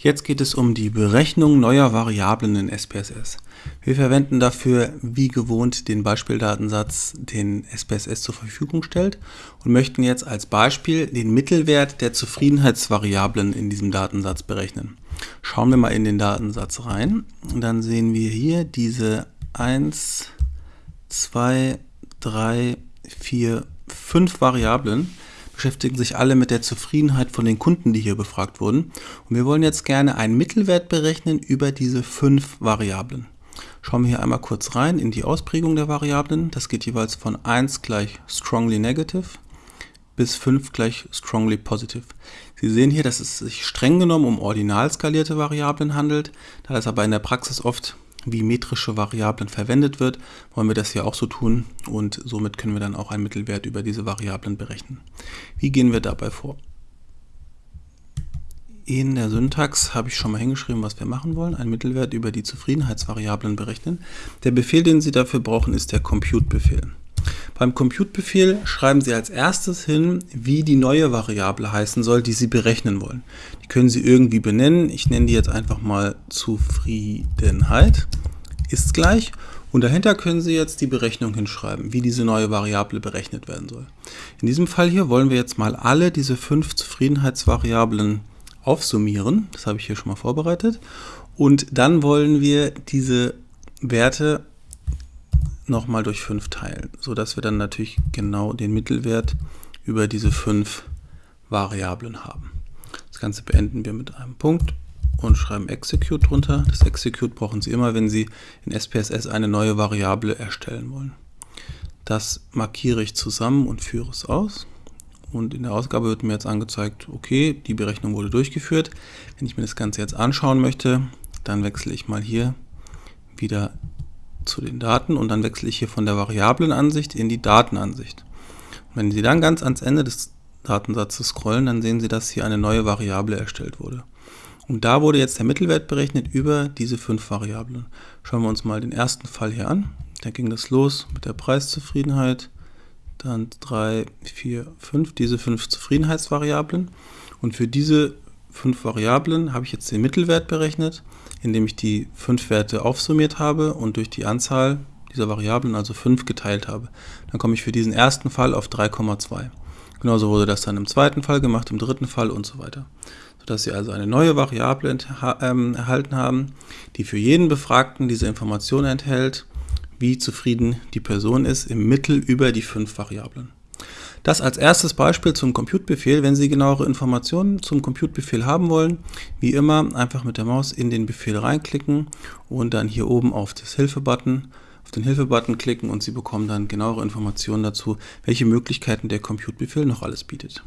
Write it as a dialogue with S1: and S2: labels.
S1: Jetzt geht es um die Berechnung neuer Variablen in SPSS. Wir verwenden dafür wie gewohnt den Beispieldatensatz, den SPSS zur Verfügung stellt und möchten jetzt als Beispiel den Mittelwert der Zufriedenheitsvariablen in diesem Datensatz berechnen. Schauen wir mal in den Datensatz rein und dann sehen wir hier diese 1, 2, 3, 4, 5 Variablen, beschäftigen sich alle mit der Zufriedenheit von den Kunden, die hier befragt wurden. Und wir wollen jetzt gerne einen Mittelwert berechnen über diese fünf Variablen. Schauen wir hier einmal kurz rein in die Ausprägung der Variablen. Das geht jeweils von 1 gleich strongly negative bis 5 gleich strongly positive. Sie sehen hier, dass es sich streng genommen um ordinal skalierte Variablen handelt, da das aber in der Praxis oft wie metrische Variablen verwendet wird, wollen wir das hier auch so tun und somit können wir dann auch einen Mittelwert über diese Variablen berechnen. Wie gehen wir dabei vor? In der Syntax habe ich schon mal hingeschrieben, was wir machen wollen. Einen Mittelwert über die Zufriedenheitsvariablen berechnen. Der Befehl, den Sie dafür brauchen, ist der Compute-Befehl. Beim Compute-Befehl schreiben Sie als erstes hin, wie die neue Variable heißen soll, die Sie berechnen wollen. Die können Sie irgendwie benennen. Ich nenne die jetzt einfach mal Zufriedenheit ist gleich und dahinter können Sie jetzt die Berechnung hinschreiben, wie diese neue Variable berechnet werden soll. In diesem Fall hier wollen wir jetzt mal alle diese fünf Zufriedenheitsvariablen aufsummieren. Das habe ich hier schon mal vorbereitet. Und dann wollen wir diese Werte nochmal durch 5 teilen, sodass wir dann natürlich genau den Mittelwert über diese 5 Variablen haben. Das Ganze beenden wir mit einem Punkt und schreiben Execute drunter. Das Execute brauchen Sie immer, wenn Sie in SPSS eine neue Variable erstellen wollen. Das markiere ich zusammen und führe es aus. Und in der Ausgabe wird mir jetzt angezeigt, okay, die Berechnung wurde durchgeführt. Wenn ich mir das Ganze jetzt anschauen möchte, dann wechsle ich mal hier wieder zu den Daten und dann wechsle ich hier von der Variablenansicht in die Datenansicht. Wenn Sie dann ganz ans Ende des Datensatzes scrollen, dann sehen Sie, dass hier eine neue Variable erstellt wurde. Und da wurde jetzt der Mittelwert berechnet über diese fünf Variablen. Schauen wir uns mal den ersten Fall hier an. Da ging das los mit der Preiszufriedenheit, dann 3, 4, 5, diese fünf Zufriedenheitsvariablen. Und für diese fünf Variablen habe ich jetzt den Mittelwert berechnet, indem ich die fünf Werte aufsummiert habe und durch die Anzahl dieser Variablen, also 5, geteilt habe. Dann komme ich für diesen ersten Fall auf 3,2. Genauso wurde das dann im zweiten Fall gemacht, im dritten Fall und so weiter. Sodass Sie also eine neue Variable ähm, erhalten haben, die für jeden Befragten diese Information enthält, wie zufrieden die Person ist, im Mittel über die fünf Variablen. Das als erstes Beispiel zum Compute-Befehl. Wenn Sie genauere Informationen zum Compute-Befehl haben wollen, wie immer einfach mit der Maus in den Befehl reinklicken und dann hier oben auf das Hilfe-Button auf den Hilfe-Button klicken und Sie bekommen dann genauere Informationen dazu, welche Möglichkeiten der Compute-Befehl noch alles bietet.